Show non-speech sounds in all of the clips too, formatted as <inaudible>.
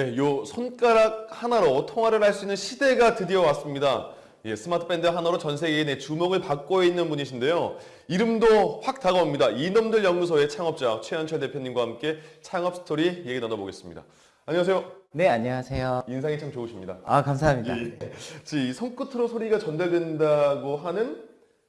네, 요 손가락 하나로 통화를 할 수 있는 시대가 드디어 왔습니다. 예, smart band 하나로 전 세계의 내 주목을 받고 있는 분이신데요. 이름도 확 다가옵니다. 이놈들 연구소의 창업자 최현철 대표님과 함께 창업 스토리 얘기 나눠보겠습니다. 안녕하세요. 네, 안녕하세요. 인상이 참 좋으십니다. 아, 감사합니다. 예. 이 손끝으로 소리가 전달된다고 하는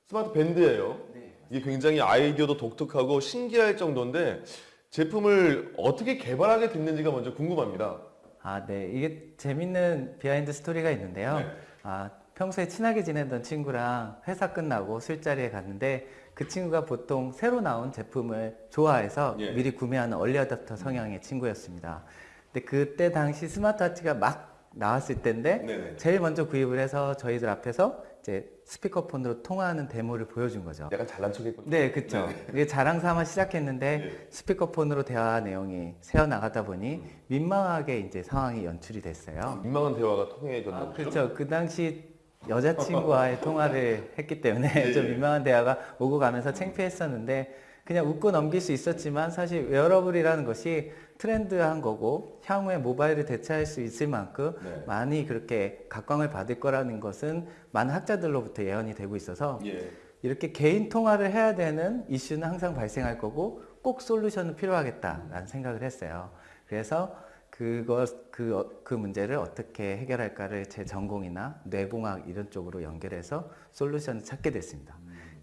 smart band예요. 이게 굉장히 아이디어도 독특하고 신기할 정도인데 제품을 어떻게 개발하게 됐는지가 먼저 궁금합니다. 아, 네. 이게 재밌는 behind story가 있는데요. 네. 아, 평소에 친하게 지내던 친구랑 회사 끝나고 술자리에 갔는데 그 친구가 보통 새로 나온 제품을 좋아해서 예. 미리 구매하는 early adopter 성향의 친구였습니다. 근데 그때 당시 스마트워치가 막 나왔을 때인데 네네. 제일 먼저 구입을 해서 저희들 앞에서 이제 스피커폰으로 통화하는 데모를 보여준 거죠. 약간 잘난 척했군요. 네, 그렇죠. 이게 자랑 삼아 시작했는데 네. 스피커폰으로 대화 내용이 새어 나가다 보니 민망하게 이제 상황이 연출이 됐어요. 민망한 대화가 통해졌나 아. 그렇죠. 그 당시 여자친구와의 <laughs> 통화를 했기 때문에 예, 좀 예. 민망한 대화가 오고 가면서 창피했었는데 그냥 웃고 넘길 수 있었지만 사실 wearable이라는 것이 트렌드한 거고 향후에 모바일을 대체할 수 있을 만큼 네. 많이 그렇게 각광을 받을 거라는 것은 많은 학자들로부터 예언이 되고 있어서 예. 이렇게 개인 통화를 해야 되는 이슈는 항상 발생할 거고 꼭 solution은 필요하겠다라는 생각을 했어요. 그래서 그것 그, 어, 그 문제를 어떻게 해결할까를 제 전공이나 뇌공학 이런 쪽으로 연결해서 solution을 찾게 됐습니다.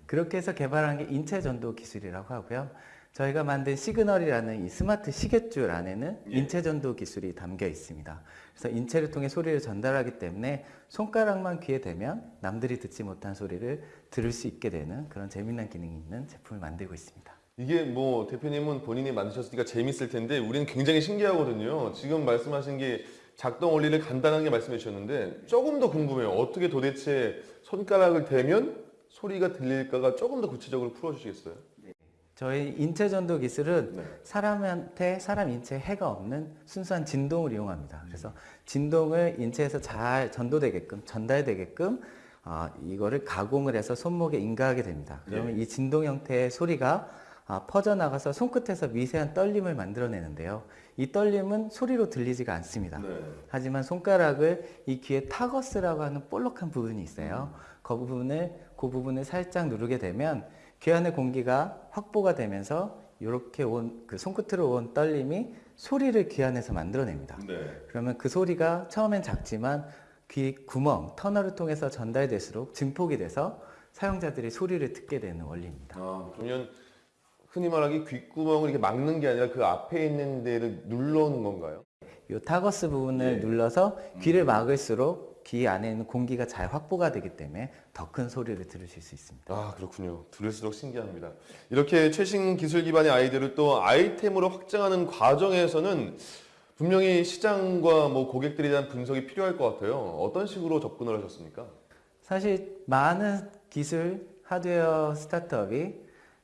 그렇게 해서 개발한 게 인체 전도 기술이라고 하고요. 저희가 만든 시그널이라는 이 스마트 시계줄 안에는 예. 인체 전도 기술이 담겨 있습니다. 그래서 인체를 통해 소리를 전달하기 때문에 손가락만 귀에 대면 남들이 듣지 못한 소리를 들을 수 있게 되는 그런 재미난 기능이 있는 제품을 만들고 있습니다. 이게 뭐 대표님은 본인이 만드셨으니까 재밌을 텐데 우리는 굉장히 신기하거든요. 지금 말씀하신 게 작동 원리를 간단하게 말씀해 주셨는데 조금 더 궁금해요. 어떻게 도대체 손가락을 대면 소리가 들릴까가 조금 더 구체적으로 풀어주시겠어요? 저희 인체 전도 기술은 네. 사람한테 사람 인체에 해가 없는 순수한 진동을 이용합니다. 그래서 진동을 인체에서 잘 전도되게끔 전달되게끔 아, 이거를 가공을 해서 손목에 인가하게 됩니다. 그러면 이 진동 형태의 소리가 아, 퍼져나가서 손끝에서 미세한 떨림을 만들어내는데요. 이 떨림은 소리로 들리지가 않습니다. 네. 하지만 손가락을 이 귀에 타거스라고 하는 볼록한 부분이 있어요. 그 부분을 그 부분을 살짝 누르게 되면 귀 안의 공기가 확보가 되면서 이렇게 온 그 손끝으로 온 떨림이 소리를 귀 안에서 만들어냅니다. 네. 그러면 그 소리가 처음엔 작지만 귀 구멍 터널을 통해서 전달될수록 증폭이 돼서 사용자들이 소리를 듣게 되는 원리입니다. 아, 그러면 흔히 말하기 귓구멍을 이렇게 막는 게 아니라 그 앞에 있는 데를 눌러오는 건가요? 이 타거스 부분을 예. 눌러서 귀를 막을수록 귀 안에 있는 공기가 잘 확보가 되기 때문에 더 큰 소리를 들으실 수 있습니다. 아 그렇군요. 들을수록 신기합니다. 이렇게 최신 기술 기반의 아이디어를 또 아이템으로 확장하는 과정에서는 분명히 시장과 뭐 고객들에 대한 분석이 필요할 것 같아요. 어떤 식으로 접근을 하셨습니까? 사실 많은 기술 하드웨어 스타트업이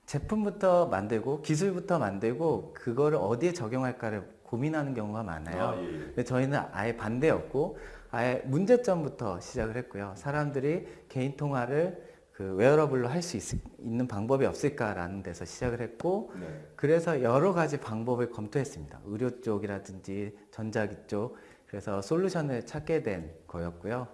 제품부터 만들고 기술부터 만들고 그거를 어디에 적용할까를 고민하는 경우가 많아요. 예. 근데 저희는 아예 반대였고 아예 문제점부터 시작을 했고요. 사람들이 개인 통화를 그 wearable로 할 수 있는 방법이 없을까라는 데서 시작을 했고 네. 그래서 여러 가지 방법을 검토했습니다. 의료 쪽이라든지 전자기 쪽 그래서 솔루션을 찾게 된 거였고요.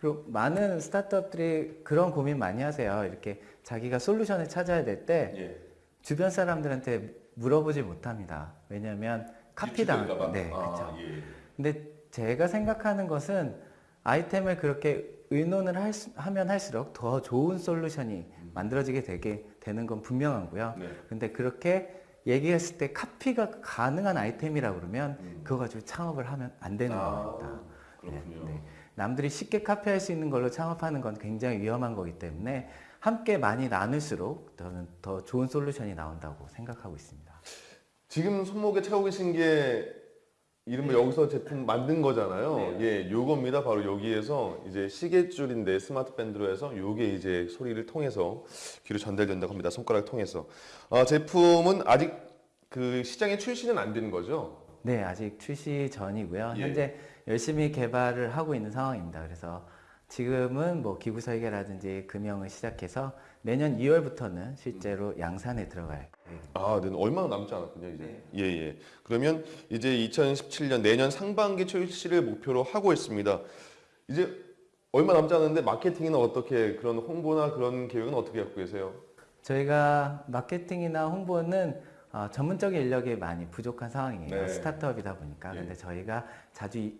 그리고 많은 스타트업들이 그런 고민 많이 하세요. 이렇게 자기가 솔루션을 찾아야 될때 예. 주변 사람들한테 물어보지 못합니다. 왜냐하면 카피당. 네, 아, 그렇죠. 예. 근데 제가 생각하는 것은 아이템을 그렇게 의논을 할 수- 하면 할수록 더 좋은 솔루션이 만들어지게 되게 되는 건 분명하고요. 네. 근데 그렇게 얘기했을 때 카피가 가능한 아이템이라 그러면 음. 그거 가지고 창업을 하면 안 되는 아, 겁니다. 그렇군요. 네, 네. 남들이 쉽게 카피할 수 있는 걸로 창업하는 건 굉장히 위험한 거기 때문에 함께 많이 나눌수록 저는 더 좋은 솔루션이 나온다고 생각하고 있습니다. 지금 손목에 차고 계신 게 이른바 여기서 제품 만든 거잖아요. 네. 예, 요겁니다. 바로 여기에서 이제 시계줄인데 스마트 밴드로 해서 요게 이제 소리를 통해서 귀로 전달된다고 합니다. 손가락을 통해서. 아, 제품은 아직 그 시장에 출시는 안 된 거죠? 네, 아직 출시 전이고요. 예. 현재 열심히 개발을 하고 있는 상황입니다. 그래서 지금은 뭐 기구 설계라든지 금형을 시작해서 내년 2월부터는 실제로 양산에 들어갈. 아, 네, 얼마 남지 않았군요, 이제. 예, 예. 그러면 이제 2017년 내년 상반기 출시를 목표로 하고 있습니다. 이제 얼마 남지 않았는데 마케팅이나 어떻게 그런 홍보나 그런 계획은 어떻게 갖고 계세요? 저희가 마케팅이나 홍보는 어, 전문적인 인력이 많이 부족한 상황이에요. 네. 스타트업이다 보니까. 예. 근데 저희가 자주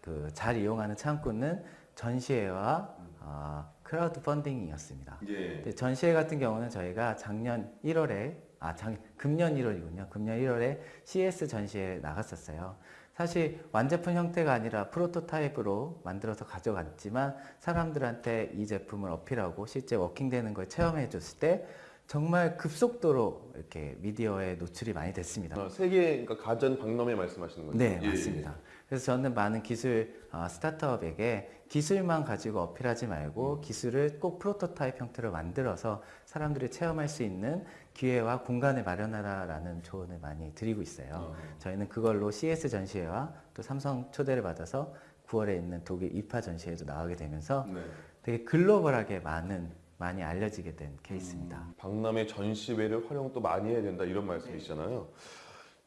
그 잘 이용하는 창구는 전시회와 어, 크라우드 펀딩이었습니다. 예. 전시회 같은 경우는 저희가 작년 1월에 아, 작, 금년 1월이군요. 금년 1월에 CES 전시회에 나갔었어요. 사실 완제품 형태가 아니라 프로토타입으로 만들어서 가져갔지만 사람들한테 이 제품을 어필하고 실제 워킹되는 걸 체험해 줬을 때 정말 급속도로 이렇게 미디어에 노출이 많이 됐습니다. 아, 세계 그러니까 가전 박람회 말씀하시는 거죠? 네, 예, 맞습니다. 그래서 저는 많은 기술 어, 스타트업에게 기술만 가지고 어필하지 말고 기술을 꼭 프로토타입 형태로 만들어서 사람들이 체험할 수 있는 기회와 공간을 마련하라라는 조언을 많이 드리고 있어요. 어. 저희는 그걸로 CS 전시회와 또 삼성 초대를 받아서 9월에 있는 독일 이파 전시회도 나가게 되면서 네. 되게 글로벌하게 많은 많이 알려지게 된 케이스입니다. 음, 박람회 전시회를 활용 또 많이 해야 된다 이런 말씀이시잖아요.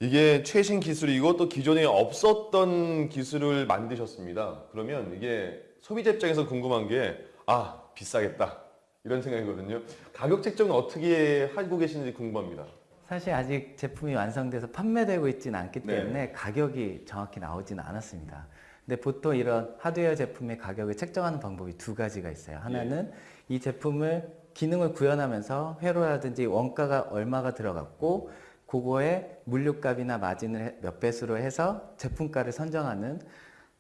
이게 최신 기술이고 또 기존에 없었던 기술을 만드셨습니다. 그러면 이게 소비자 입장에서 궁금한 게 아 비싸겠다 이런 생각이거든요. 가격 책정은 어떻게 하고 계시는지 궁금합니다. 사실 아직 제품이 완성돼서 판매되고 있지는 않기 네. 때문에 가격이 정확히 나오지는 않았습니다. 근데 보통 이런 하드웨어 제품의 가격을 책정하는 방법이 두 가지가 있어요. 하나는 이 제품을 기능을 구현하면서 회로라든지 원가가 얼마가 들어갔고 그거에 물류값이나 마진을 해- 몇 배수로 해서 제품가를 선정하는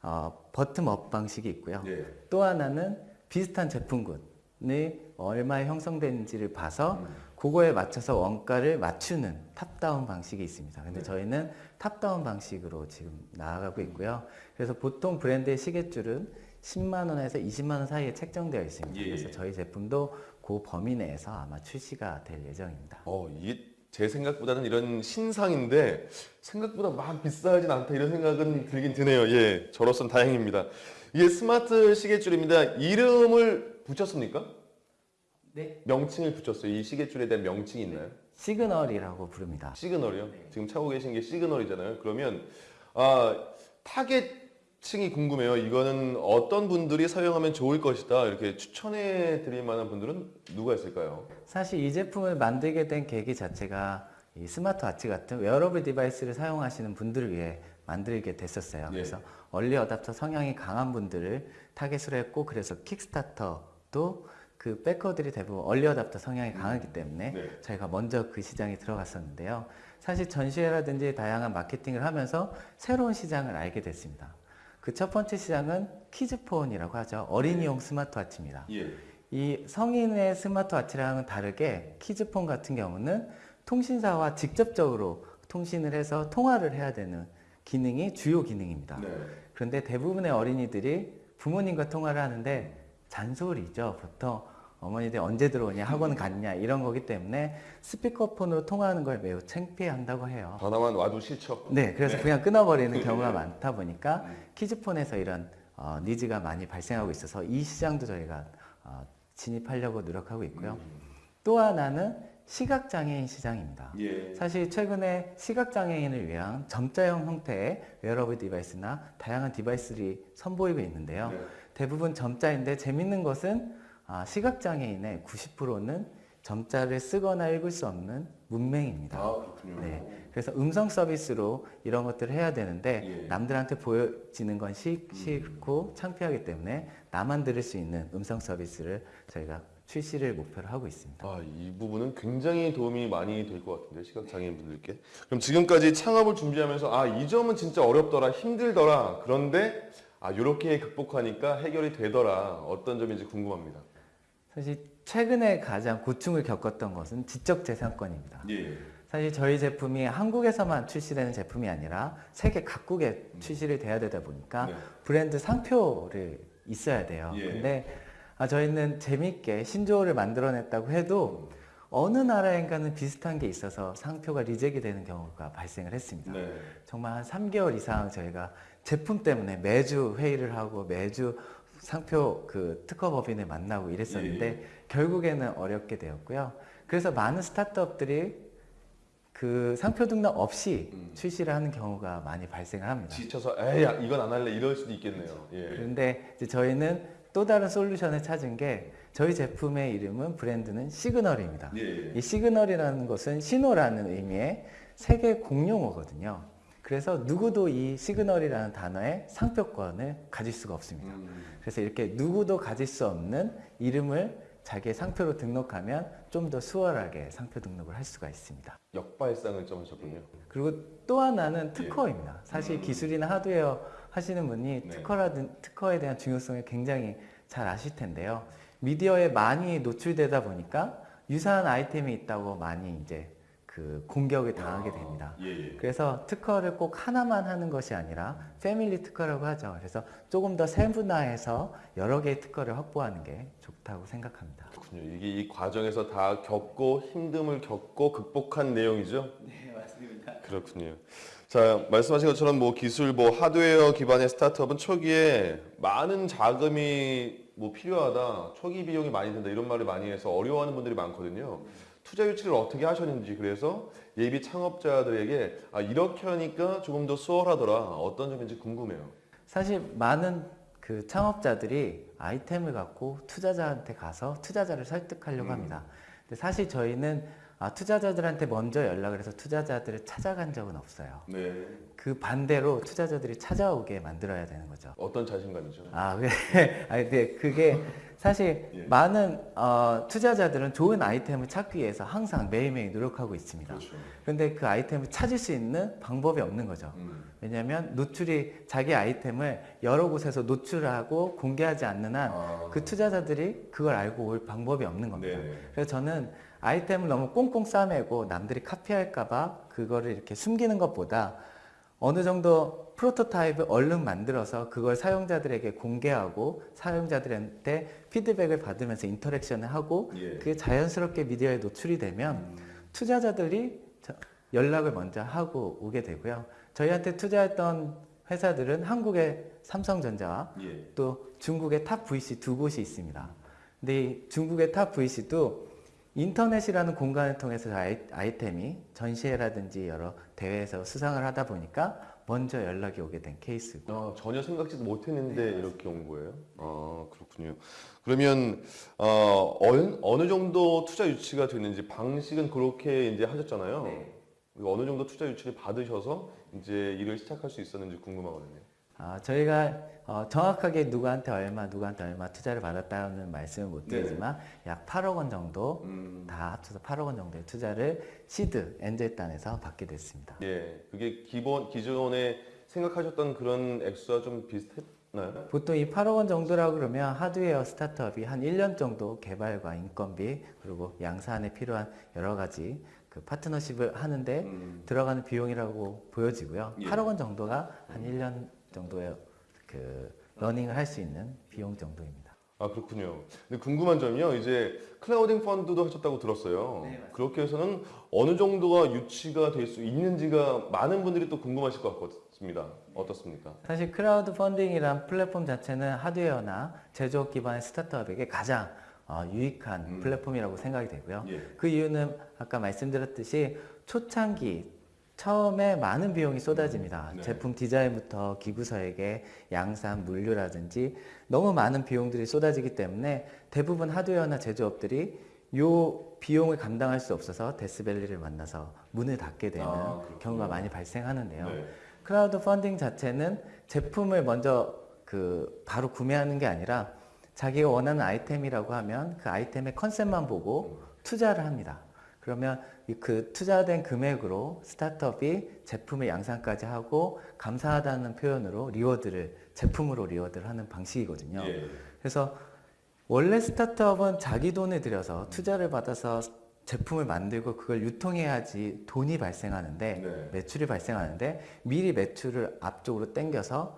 어, bottom-up 방식이 있고요. 예. 또 하나는 비슷한 제품군이 얼마에 형성되는지를 봐서 그거에 맞춰서 원가를 맞추는 top-down 방식이 있습니다. 근데 저희는 top-down 방식으로 지금 나아가고 있고요. 그래서 보통 브랜드의 시계줄은 10만 원에서 20만 원 사이에 책정되어 있습니다. 예. 그래서 저희 제품도 그 범위 내에서 아마 출시가 될 예정입니다. 어, 이게 제 생각보다는 이런 신상인데 생각보다 막 비싸진 않다 이런 생각은 들긴 드네요. 예, 저로선 다행입니다. 이게 스마트 시계줄입니다. 이름을 붙였습니까? 네. 명칭을 붙였어요. 이 시계줄에 대한 명칭이 있나요? 시그널이라고 부릅니다. 시그널이요? 지금 차고 계신 게 시그널이잖아요. 그러면 아, 타겟 층이 궁금해요. 이거는 어떤 분들이 사용하면 좋을 것이다. 이렇게 추천해 드릴 만한 분들은 누가 있을까요? 사실 이 제품을 만들게 된 계기 자체가 이 스마트워치 같은 wearable device를 사용하시는 분들을 위해 만들게 됐었어요. 네. 그래서 early adopter 성향이 강한 분들을 타겟으로 했고 그래서 킥스타터도 그 backer들이 대부분 early adopter 성향이 강하기 때문에 네. 저희가 먼저 그 시장에 들어갔었는데요. 사실 전시회라든지 다양한 마케팅을 하면서 새로운 시장을 알게 됐습니다. 그 첫 번째 시장은 키즈폰이라고 하죠. 어린이용 스마트워치입니다. 예. 이 성인의 스마트워치랑은 다르게 키즈폰 같은 경우는 통신사와 직접적으로 통신을 해서 통화를 해야 되는 기능이 주요 기능입니다. 네. 그런데 대부분의 어린이들이 부모님과 통화를 하는데 잔소리죠. 보통 어머니들 언제 들어오냐, 학원 갔냐 이런 거기 때문에 스피커폰으로 통화하는 걸 매우 창피해 한다고 해요. 전화만 와도 싫죠. 네, 그래서 그냥 끊어버리는 <laughs> 경우가 많다 보니까 음. 키즈폰에서 이런 어, needs가 많이 발생하고 있어서 이 시장도 저희가 어, 진입하려고 노력하고 있고요. 또 하나는 시각장애인 시장입니다. 예. 사실 최근에 시각장애인을 위한 점자형 형태의 wearable device나 다양한 device들이 선보이고 있는데요. 네. 대부분 점자인데 재밌는 것은 아, 시각장애인의 90%는 점자를 쓰거나 읽을 수 없는 문맹입니다. 아, 그렇군요. 네. 그래서 음성 서비스로 이런 것들을 해야 되는데 예. 남들한테 보여지는 건 시- 싫고 창피하기 때문에 나만 들을 수 있는 음성 서비스를 저희가 출시를 목표로 하고 있습니다. 아, 이 부분은 굉장히 도움이 많이 될 것 같은데 시각장애인 분들께. 그럼 지금까지 창업을 준비하면서 아, 이 점은 진짜 어렵더라, 힘들더라. 그런데 아, 이렇게 극복하니까 해결이 되더라. 어떤 점인지 궁금합니다. 사실 최근에 가장 고충을 겪었던 것은 지적 재산권입니다. 예. 사실 저희 제품이 한국에서만 출시되는 제품이 아니라 세계 각국에 출시를 돼야 되다 보니까 네. 브랜드 상표를 있어야 돼요. 예. 근데 아, 저희는 재밌게 신조어를 만들어냈다고 해도 어느 나라인가는 비슷한 게 있어서 상표가 리젝이 되는 경우가 발생을 했습니다. 네. 정말 한 3개월 이상 저희가 제품 때문에 매주 회의를 하고 매주 상표 그 특허 법인을 만나고 이랬었는데 예, 결국에는 어렵게 되었고요. 그래서 많은 스타트업들이 그 상표 등록 없이 음. 출시를 하는 경우가 많이 발생을 합니다. 지쳐서 에이 야, 이건 안 할래 이럴 수도 있겠네요. 예. 그런데 저희는 또 다른 솔루션을 찾은 게 저희 제품의 이름은 브랜드는 시그널입니다. 예. 이 시그널이라는 것은 신호라는 의미의 세계 공용어거든요. 그래서 누구도 이 시그널이라는 단어의 상표권을 가질 수가 없습니다. 음. 그래서 이렇게 누구도 가질 수 없는 이름을 자기의 상표로 등록하면 좀 더 수월하게 상표 등록을 할 수가 있습니다. 역발상을 좀 하셨군요. 그리고 또 하나는 특허입니다. 사실 음. 기술이나 하드웨어 하시는 분이 네. 특허라든 특허에 대한 중요성을 굉장히 잘 아실 텐데요. 미디어에 많이 노출되다 보니까 유사한 아이템이 있다고 많이 이제 그 공격을 당하게 됩니다. 예, 예. 그래서 특허를 꼭 하나만 하는 것이 아니라 패밀리 특허라고 하죠. 그래서 조금 더 세분화해서 여러 개의 특허를 확보하는 게 좋다고 생각합니다. 그렇군요. 이게 이 과정에서 다 겪고 힘듦을 겪고 극복한 내용이죠. 네, 맞습니다. 그렇군요. 자, 말씀하신 것처럼 뭐 기술, 뭐 하드웨어 기반의 스타트업은 초기에 많은 자금이 뭐 필요하다, 초기 비용이 많이 든다 이런 말을 많이 해서 어려워하는 분들이 많거든요. 투자 유치를 어떻게 하셨는지 그래서 예비 창업자들에게 아, 이렇게 하니까 조금 더 수월하더라 어떤 점인지 궁금해요. 사실 많은 그 창업자들이 아이템을 갖고 투자자한테 가서 투자자를 설득하려고 음. 합니다. 근데 사실 저희는 아, 투자자들한테 먼저 연락을 해서 투자자들을 찾아간 적은 없어요. 네. 그 반대로 투자자들이 찾아오게 만들어야 되는 거죠. 어떤 자신감이죠? 아, 그래. <laughs> 아니, 근데 그게 사실 예. 많은 어, 투자자들은 좋은 아이템을 찾기 위해서 항상 매일매일 노력하고 있습니다. 그렇죠. 그런데 그 아이템을 찾을 수 있는 방법이 없는 거죠. 음. 왜냐하면 노출이 자기 아이템을 여러 곳에서 노출하고 공개하지 않는 한 아. 그 투자자들이 그걸 알고 올 방법이 없는 겁니다. 네네. 그래서 저는 아이템을 너무 꽁꽁 싸매고 남들이 카피할까봐 그거를 이렇게 숨기는 것보다 어느 정도 프로토타입을 얼른 만들어서 그걸 사용자들에게 공개하고 사용자들한테 피드백을 받으면서 인터랙션을 하고 예. 그게 자연스럽게 미디어에 노출이 되면 투자자들이 저- 연락을 먼저 하고 오게 되고요. 저희한테 투자했던 회사들은 한국의 삼성전자와 예. 또 중국의 top VC 두 곳이 있습니다. 근데 이 중국의 top VC도 인터넷이라는 공간을 통해서 아이, 아이템이 전시회라든지 여러 대회에서 수상을 하다 보니까 먼저 연락이 오게 된 케이스고 아, 전혀 생각지도 못했는데 이렇게 온 거예요. 아 그렇군요. 그러면 어, 어느, 어느 정도 투자 유치가 됐는지 방식은 그렇게 이제 하셨잖아요. 네. 어느 정도 투자 유치를 받으셔서 이제 일을 시작할 수 있었는지 궁금하거든요. 아, 저희가 어, 정확하게 누구한테 얼마, 누구한테 얼마 투자를 받았다는 말씀을 못 드리지만 약 8억 원 정도 음, 다 합쳐서 8억 원 정도의 투자를 시드 엔젤단에서 받게 됐습니다. 예, 그게 기본 기존에 생각하셨던 그런 액수와 좀 비슷했나요? 보통 이 8억 원 정도라고 그러면 하드웨어 스타트업이 한 1년 정도 개발과 인건비 그리고 양산에 필요한 여러 가지 그 파트너십을 하는데 음, 들어가는 비용이라고 보여지고요. 예. 8억 원 정도가 한 1년 정도의 그 running을 할 수 있는 비용 정도입니다. 아 그렇군요. 근데 궁금한 점이요. 이제 클라우딩 펀드도 하셨다고 들었어요. 네. 그렇게 해서는 어느 정도가 유치가 될 수 있는지가 많은 분들이 또 궁금하실 것 같습니다. 어떻습니까? 사실 크라우드 펀딩이란 플랫폼 자체는 하드웨어나 제조업 기반의 스타트업에게 가장 어, 유익한 음. 플랫폼이라고 생각이 되고요. 예. 그 이유는 아까 말씀드렸듯이 초창기 처음에 많은 비용이 쏟아집니다. 네. 제품 디자인부터 기구 설계, 양산, 물류라든지 너무 많은 비용들이 쏟아지기 때문에 대부분 하드웨어나 제조업들이 요 비용을 감당할 수 없어서 death valley를 만나서 문을 닫게 되는 아. 경우가 많이 발생하는데요. 네. 크라우드 펀딩 자체는 제품을 먼저 그 바로 구매하는 게 아니라 자기가 원하는 아이템이라고 하면 그 아이템의 컨셉만 보고 투자를 합니다. 그러면 이그 투자된 금액으로 스타트업이 제품의 양산까지 하고 감사하다는 표현으로 reward를 제품으로 reward를 하는 방식이거든요. 예. 그래서 원래 스타트업은 자기 돈을 들여서 투자를 받아서 제품을 만들고 그걸 유통해야지 돈이 발생하는데 네. 매출이 발생하는데 미리 매출을 앞쪽으로 당겨서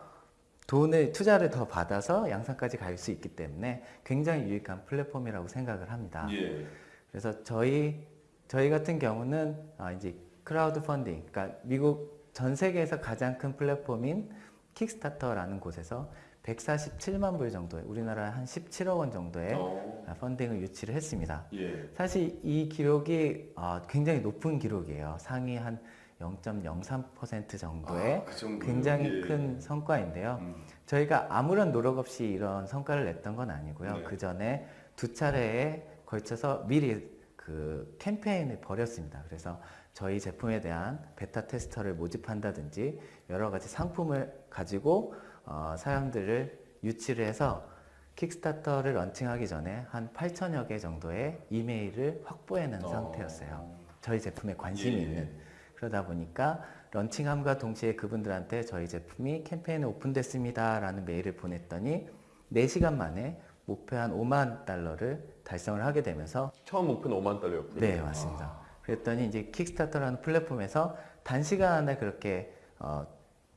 돈을 투자를 더 받아서 양산까지 갈 수 있기 때문에 굉장히 유익한 플랫폼이라고 생각을 합니다. 예. 그래서 저희 저희 같은 경우는 아, 이제 크라우드 펀딩, 그러니까 미국 전 세계에서 가장 큰 플랫폼인 킥스타터라는 곳에서 147만 불 정도의 우리나라 한 17억 원 정도의 어. 펀딩을 유치를 했습니다. 예. 사실 이 기록이 어, 굉장히 높은 기록이에요. 상위 한 0.03% 정도의 아, 그? 굉장히 예. 큰 성과인데요. 음. 저희가 아무런 노력 없이 이런 성과를 냈던 건 아니고요. 네. 그 전에 두 차례에 걸쳐서 미리 그 캠페인을 벌였습니다. 그래서 저희 제품에 대한 베타 테스터를 모집한다든지 여러 가지 상품을 가지고 어, 사람들을 유치를 해서 킥스타터를 런칭하기 전에 한 8천여 개 정도의 이메일을 확보해놓은 어. 상태였어요. 저희 제품에 관심이 예. 있는 그러다 보니까 런칭함과 동시에 그분들한테 저희 제품이 캠페인에 오픈됐습니다 라는 메일을 보냈더니 4시간 만에 목표 한 5만 달러를 달성을 하게 되면서 처음 목표는 5만 달러였고요. 네 맞습니다. 그랬더니 이제 킥스타터라는 플랫폼에서 단시간 안에 그렇게 어,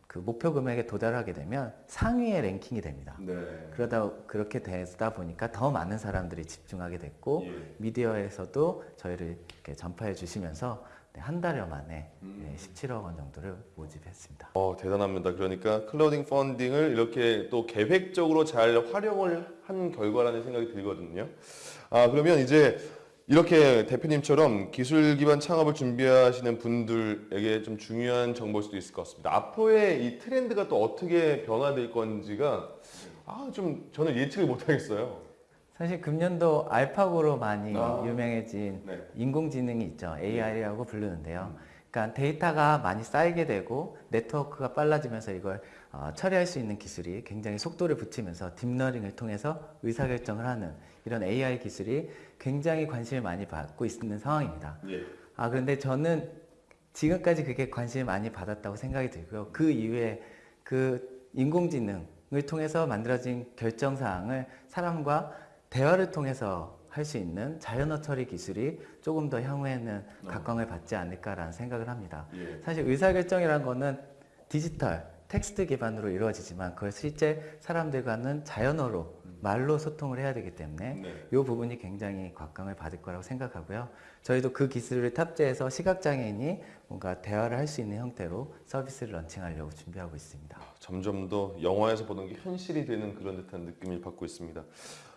그 목표 금액에 도달하게 되면 상위에 랭킹이 됩니다. 네. 그러다 그렇게 되다 보니까 더 많은 사람들이 집중하게 됐고 예. 미디어에서도 저희를 이렇게 전파해 주시면서 네, 한 달여 만에 음. 네, 17억 원 정도를 모집했습니다. 어, 대단합니다. 그러니까 클라우딩 펀딩을 이렇게 또 계획적으로 잘 활용을 한 결과라는 생각이 들거든요. 아, 그러면 이제 이렇게 대표님처럼 기술 기반 창업을 준비하시는 분들에게 좀 중요한 정보일 수도 있을 것 같습니다. 앞으로의 이 트렌드가 또 어떻게 변화될 건지가 아, 좀 저는 예측을 못 하겠어요. 사실 금년도 알파고로 많이 아. 유명해진 네. 인공지능이 있죠. AI라고 부르는데요. 그러니까 데이터가 많이 쌓이게 되고 네트워크가 빨라지면서 이걸 어, 처리할 수 있는 기술이 굉장히 속도를 붙이면서 딥러닝을 통해서 의사결정을 하는 이런 AI 기술이 굉장히 관심을 많이 받고 있는 상황입니다. 예. 아, 그런데 저는 지금까지 그게 관심을 많이 받았다고 생각이 들고요. 그 이후에 그 인공지능을 통해서 만들어진 결정사항을 사람과 대화를 통해서 할 수 있는 자연어 처리 기술이 조금 더 향후에는 각광을 받지 않을까라는 생각을 합니다. 예. 사실 의사결정이라는 거는 디지털, 텍스트 기반으로 이루어지지만 그걸 실제 사람들과는 자연어로 말로 소통을 해야 되기 때문에 네. 이 부분이 굉장히 각광을 받을 거라고 생각하고요. 저희도 그 기술을 탑재해서 시각장애인이 뭔가 대화를 할 수 있는 형태로 서비스를 런칭하려고 준비하고 있습니다. 점점 더 영화에서 보던 게 현실이 되는 그런 듯한 느낌을 받고 있습니다.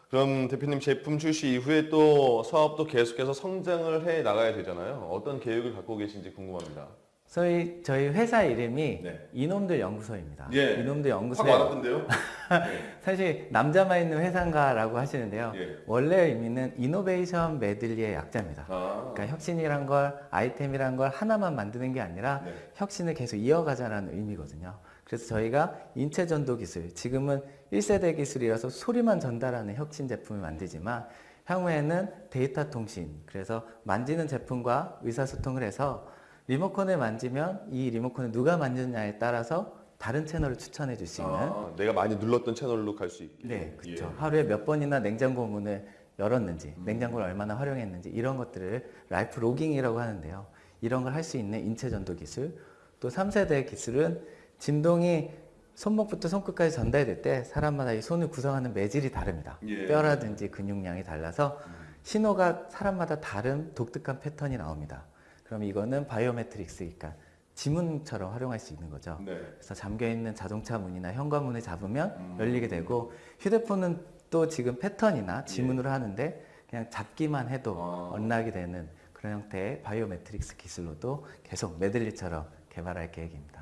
그럼 대표님 제품 출시 이후에 또 사업도 계속해서 성장을 해 나가야 되잖아요. 어떤 계획을 갖고 계신지 궁금합니다. 저희 저희 회사 이름이 네. 이놈들 연구소입니다. 예. 이놈들 확 연구소에 와닿던데요? <laughs> 사실 남자만 있는 회사인가라고 하시는데요. 예. 원래 의미는 이노베이션 메들리의 약자입니다. 아, 그러니까 혁신이란 걸 아이템이란 걸 하나만 만드는 게 아니라 네. 혁신을 계속 이어가자라는 의미거든요. 그래서 저희가 인체 전도 기술, 지금은 1세대 기술이라서 소리만 전달하는 혁신 제품을 만들지만 향후에는 데이터 통신, 그래서 만지는 제품과 의사소통을 해서 리모컨을 만지면 이 리모컨을 누가 만졌냐에 따라서 다른 채널을 추천해 줄 수 있는 아, 내가 많이 눌렀던 채널로 갈 수 있게. 네, 그렇죠. 예. 하루에 몇 번이나 냉장고 문을 열었는지, 냉장고를 얼마나 활용했는지 이런 것들을 life logging이라고 하는데요. 이런 걸 할 수 있는 인체 전도 기술. 또 3세대 기술은 진동이 손목부터 손끝까지 전달될 때 사람마다 이 손을 구성하는 매질이 다릅니다. 예. 뼈라든지 근육량이 달라서 신호가 사람마다 다른 독특한 패턴이 나옵니다. 그럼 이거는 biometrics, 그러니까 지문처럼 활용할 수 있는 거죠. 네. 그래서 잠겨 있는 자동차 문이나 현관문을 잡으면 음. 열리게 되고 휴대폰은 또 지금 패턴이나 예. 지문으로 하는데 그냥 잡기만 해도 아. unlock이 되는 그런 형태의 biometrics 기술로도 계속 메들리처럼 개발할 계획입니다.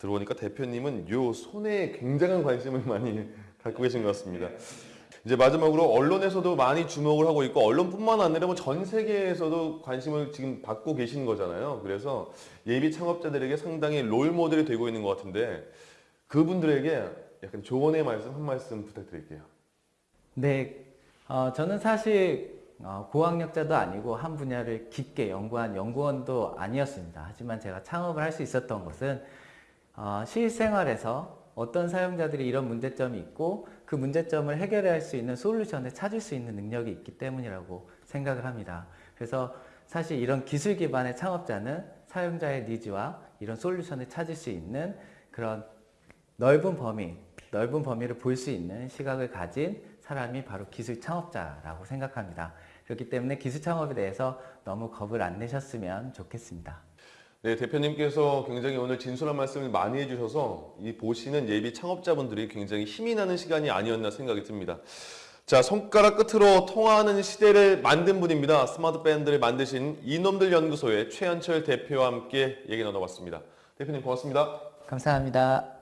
들어보니까 대표님은 요 손에 굉장한 관심을 많이 <laughs> 갖고 계신 것 같습니다. 이제 마지막으로 언론에서도 많이 주목을 하고 있고 언론뿐만 아니라 뭐 전 세계에서도 관심을 지금 받고 계신 거잖아요. 그래서 예비 창업자들에게 상당히 롤 모델이 되고 있는 것 같은데 그분들에게 약간 조언의 말씀 한 말씀 부탁드릴게요. 네, 어, 저는 사실 어, 고학력자도 아니고 한 분야를 깊게 연구한 연구원도 아니었습니다. 하지만 제가 창업을 할 수 있었던 것은 어, 실생활에서 어떤 사용자들이 이런 문제점이 있고 그 문제점을 해결할 수 있는 솔루션을 찾을 수 있는 능력이 있기 때문이라고 생각을 합니다. 그래서 사실 이런 기술 기반의 창업자는 사용자의 니즈와 이런 솔루션을 찾을 수 있는 그런 넓은 범위, 넓은 범위를 볼 수 있는 시각을 가진 사람이 바로 기술 창업자라고 생각합니다. 그렇기 때문에 기술 창업에 대해서 너무 겁을 안 내셨으면 좋겠습니다. 네, 대표님께서 굉장히 오늘 진솔한 말씀을 많이 해주셔서 이 보시는 예비 창업자분들이 굉장히 힘이 나는 시간이 아니었나 생각이 듭니다. 자, 손가락 끝으로 통화하는 시대를 만든 분입니다. 스마트 밴드를 만드신 이놈들 연구소의 최현철 대표와 함께 얘기 나눠봤습니다. 대표님 고맙습니다. 감사합니다.